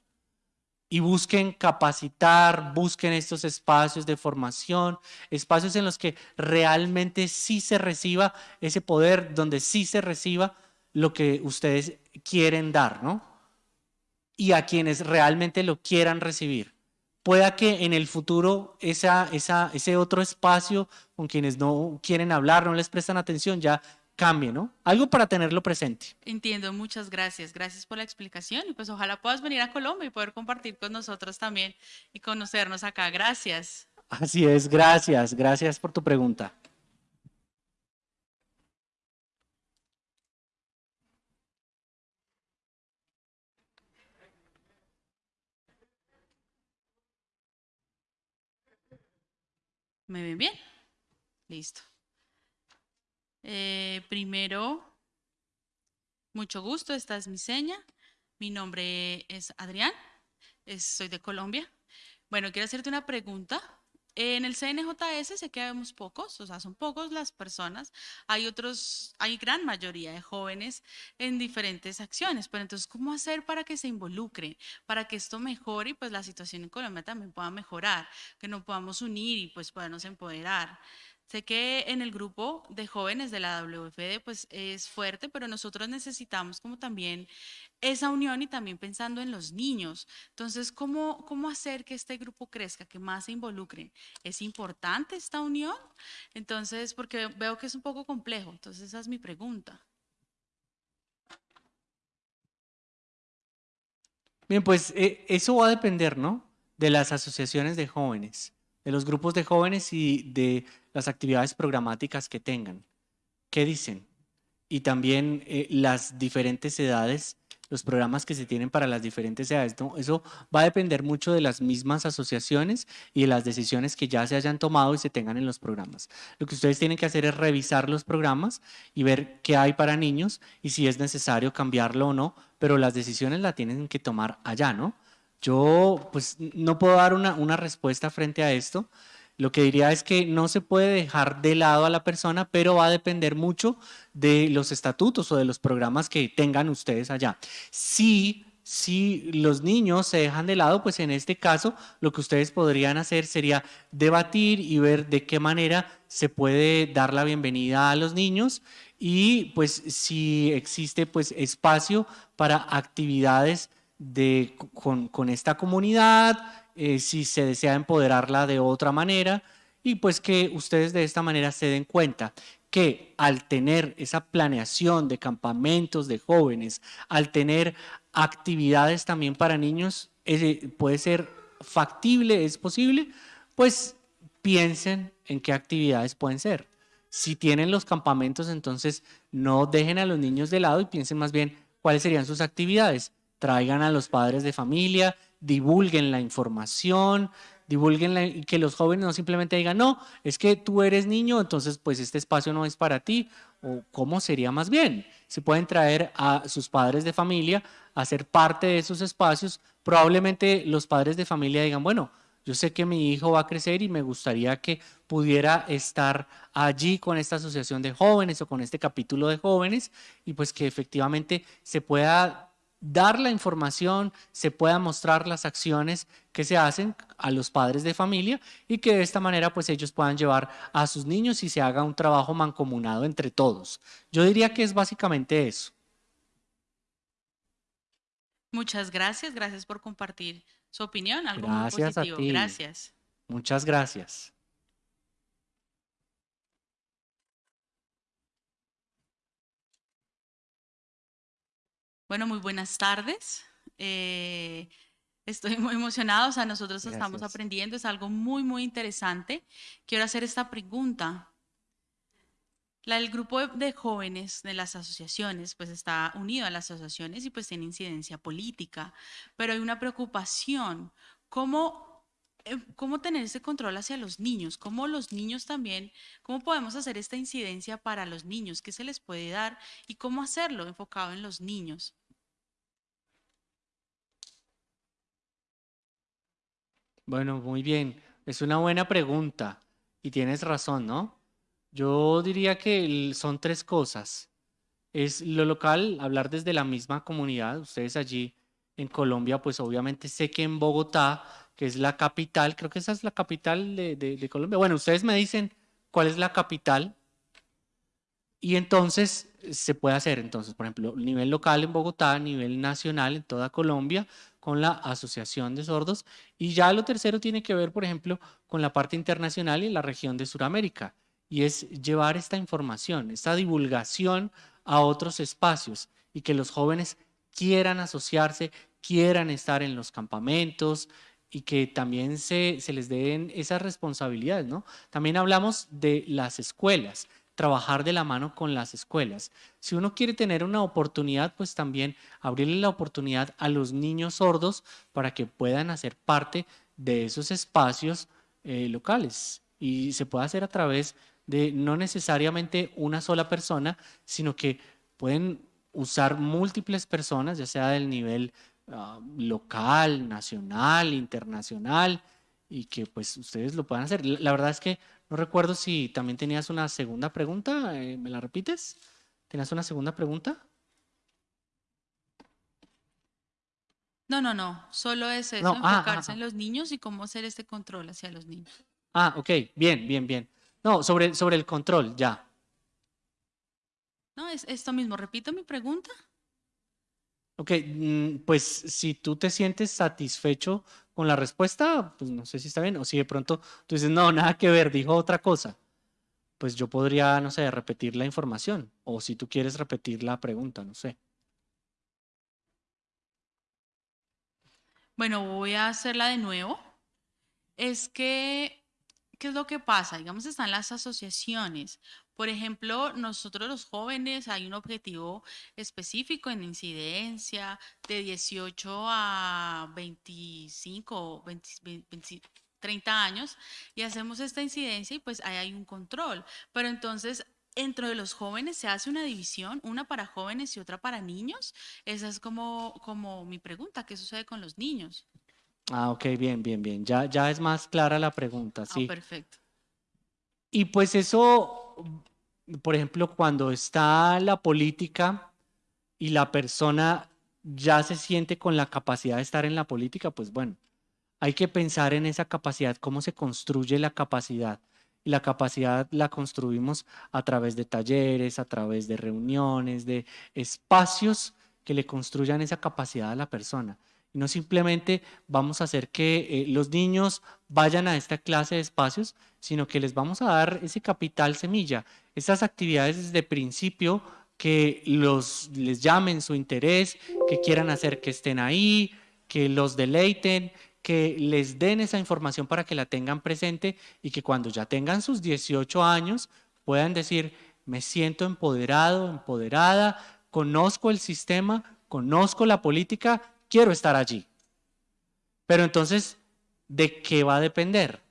Y busquen capacitar, busquen estos espacios de formación, espacios en los que realmente sí se reciba ese poder, donde sí se reciba lo que ustedes quieren dar, ¿no? Y a quienes realmente lo quieran recibir. Pueda que en el futuro esa, esa, ese otro espacio con quienes no quieren hablar, no les prestan atención, ya cambie, ¿no? Algo para tenerlo presente. Entiendo, muchas gracias. Gracias por la explicación y pues ojalá puedas venir a Colombia y poder compartir con nosotros también y conocernos acá. Gracias. Así es, gracias, gracias por tu pregunta. ¿Me ven bien? Listo. Eh, primero, mucho gusto, esta es mi seña. Mi nombre es Adrián, soy de Colombia. Bueno, quiero hacerte una pregunta. En el CNJS sé que vemos pocos, o sea, son pocos las personas. Hay otros, hay gran mayoría de jóvenes en diferentes acciones, pero entonces, ¿cómo hacer para que se involucren, para que esto mejore y pues la situación en Colombia también pueda mejorar, que nos podamos unir y pues podernos empoderar? Sé que en el grupo de jóvenes de la WFD pues es fuerte, pero nosotros necesitamos como también esa unión y también pensando en los niños. Entonces, ¿cómo, cómo hacer que este grupo crezca, que más se involucren? ¿Es importante esta unión? Entonces, porque veo que es un poco complejo. Entonces, esa es mi pregunta. Bien, pues eh, eso va a depender, ¿no? De las asociaciones de jóvenes de los grupos de jóvenes y de las actividades programáticas que tengan. ¿Qué dicen? Y también eh, las diferentes edades, los programas que se tienen para las diferentes edades. Eso va a depender mucho de las mismas asociaciones y de las decisiones que ya se hayan tomado y se tengan en los programas. Lo que ustedes tienen que hacer es revisar los programas y ver qué hay para niños y si es necesario cambiarlo o no, pero las decisiones las tienen que tomar allá, ¿no? Yo pues no puedo dar una, respuesta frente a esto. Lo que diría es que no se puede dejar de lado a la persona, pero va a depender mucho de los estatutos o de los programas que tengan ustedes allá. Si, si los niños se dejan de lado, pues en este caso lo que ustedes podrían hacer sería debatir y ver de qué manera se puede dar la bienvenida a los niños y pues si existe pues espacio para actividades de, con, esta comunidad, eh, si se desea empoderarla de otra manera y pues que ustedes de esta manera se den cuenta que al tener esa planeación de campamentos de jóvenes, al tener actividades también para niños, puede ser factible, es posible, pues piensen en qué actividades pueden ser. Si tienen los campamentos, entonces no dejen a los niños de lado y piensen más bien cuáles serían sus actividades traigan a los padres de familia, divulguen la información, divulguen que los jóvenes no simplemente digan, no, es que tú eres niño, entonces pues este espacio no es para ti, o cómo sería más bien. Se pueden traer a sus padres de familia a ser parte de esos espacios. Probablemente los padres de familia digan, bueno, yo sé que mi hijo va a crecer y me gustaría que pudiera estar allí con esta asociación de jóvenes o con este capítulo de jóvenes y pues que efectivamente se pueda dar la información, se pueda mostrar las acciones que se hacen a los padres de familia y que de esta manera pues ellos puedan llevar a sus niños y se haga un trabajo mancomunado entre todos. Yo diría que es básicamente eso. Muchas gracias, gracias por compartir su opinión, algo gracias muy positivo. Gracias. Muchas gracias. Bueno, muy buenas tardes. Eh, estoy muy emocionada, o sea, nosotros estamos aprendiendo, es algo muy, muy interesante. Quiero hacer esta pregunta. La, el grupo de jóvenes de las asociaciones, pues está unido a las asociaciones y pues tiene incidencia política, pero hay una preocupación, ¿cómo, eh, cómo tener ese control hacia los niños? ¿Cómo los niños también, cómo podemos hacer esta incidencia para los niños? ¿Qué se les puede dar y cómo hacerlo enfocado en los niños? Bueno, muy bien. Es una buena pregunta y tienes razón, ¿no? Yo diría que son tres cosas. Es lo local, hablar desde la misma comunidad. Ustedes allí en Colombia, pues obviamente sé que en Bogotá, que es la capital, creo que esa es la capital de, de- Colombia. Bueno, ustedes me dicen cuál es la capital y entonces se puede hacer, entonces, por ejemplo, nivel local en Bogotá, nivel nacional en toda Colombia, con la Asociación de Sordos. Y ya lo tercero tiene que ver, por ejemplo, con la parte internacional y la región de Sudamérica. Y es llevar esta información, esta divulgación a otros espacios y que los jóvenes quieran asociarse, quieran estar en los campamentos y que también se, se les den esas responsabilidades, ¿no? También hablamos de las escuelas trabajar de la mano con las escuelas. Si uno quiere tener una oportunidad, pues también abrirle la oportunidad a los niños sordos para que puedan hacer parte de esos espacios eh, locales. Y se puede hacer a través de no necesariamente una sola persona, sino que pueden usar múltiples personas, ya sea del nivel uh, local, nacional, internacional, y que pues ustedes lo puedan hacer. La verdad es que no recuerdo si también tenías una segunda pregunta. eh, ¿Me la repites? ¿Tenías una segunda pregunta? No, no, no. Solo es eso, No, ah, enfocarse ah, en los niños y cómo hacer este control hacia los niños. Ah, ok, bien, bien, bien. No, sobre, sobre el control, ya. No, es esto mismo. Repito mi pregunta. Ok, mm, pues si tú te sientes satisfecho con la respuesta, pues no sé si está bien, o si de pronto tú dices, no, nada que ver, dijo otra cosa, pues yo podría, no sé, repetir la información, o si tú quieres repetir la pregunta, no sé. Bueno, voy a hacerla de nuevo. Es que, ¿qué es lo que pasa? Digamos, están las asociaciones. Por ejemplo, nosotros los jóvenes hay un objetivo específico en incidencia de 18 a 25, 20, 20, 30 años y hacemos esta incidencia y pues ahí hay un control. Pero entonces dentro de los jóvenes se hace una división, una para jóvenes y otra para niños. Esa es como, como mi pregunta, ¿qué sucede con los niños? Ah, ok, bien, bien, bien. Ya, ya es más clara la pregunta, Ah, sí. perfecto. Y pues eso, por ejemplo, cuando está la política y la persona ya se siente con la capacidad de estar en la política, pues bueno, hay que pensar en esa capacidad, cómo se construye la capacidad. Y la capacidad la construimos a través de talleres, a través de reuniones, de espacios que le construyan esa capacidad a la persona. Y no simplemente vamos a hacer que eh, los niños vayan a esta clase de espacios, sino que les vamos a dar ese capital semilla, esas actividades desde principio que los, les llamen su interés, que quieran hacer que estén ahí, que los deleiten, que les den esa información para que la tengan presente y que cuando ya tengan sus 18 años puedan decir, me siento empoderado, empoderada, conozco el sistema, conozco la política, quiero estar allí. Pero entonces, ¿de qué va a depender?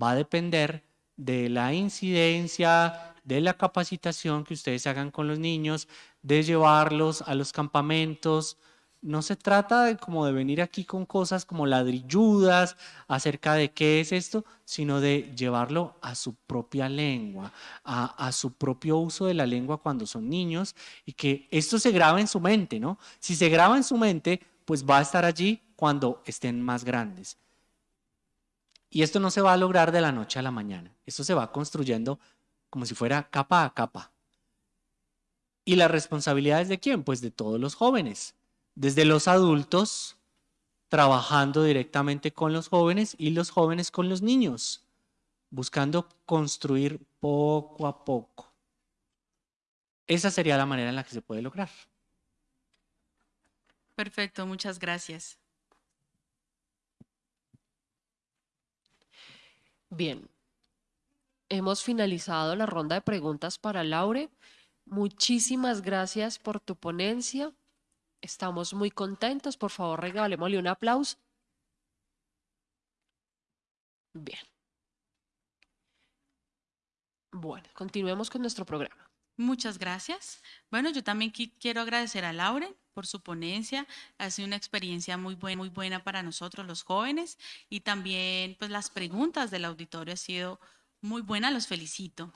Va a depender de la incidencia, de la capacitación que ustedes hagan con los niños, de llevarlos a los campamentos. No se trata de como de venir aquí con cosas como ladrilludas acerca de qué es esto, sino de llevarlo a su propia lengua, a, su propio uso de la lengua cuando son niños y que esto se graba en su mente, ¿no? Si se graba en su mente, pues va a estar allí cuando estén más grandes. Y esto no se va a lograr de la noche a la mañana. Esto se va construyendo como si fuera capa a capa. ¿Y la responsabilidad es de quién? Pues de todos los jóvenes, desde los adultos, trabajando directamente con los jóvenes y los jóvenes con los niños, buscando construir poco a poco. Esa sería la manera en la que se puede lograr. Perfecto, muchas gracias. Bien, hemos finalizado la ronda de preguntas para Laure. Muchísimas gracias por tu ponencia. Estamos muy contentos. Por favor, regalémosle un aplauso. Bien. Bueno, continuemos con nuestro programa. Muchas gracias. Bueno, yo también qui- quiero agradecer a Lauren por su ponencia. Ha sido una experiencia muy buena, muy buena para nosotros los jóvenes y también pues las preguntas del auditorio ha sido muy buena. Los felicito.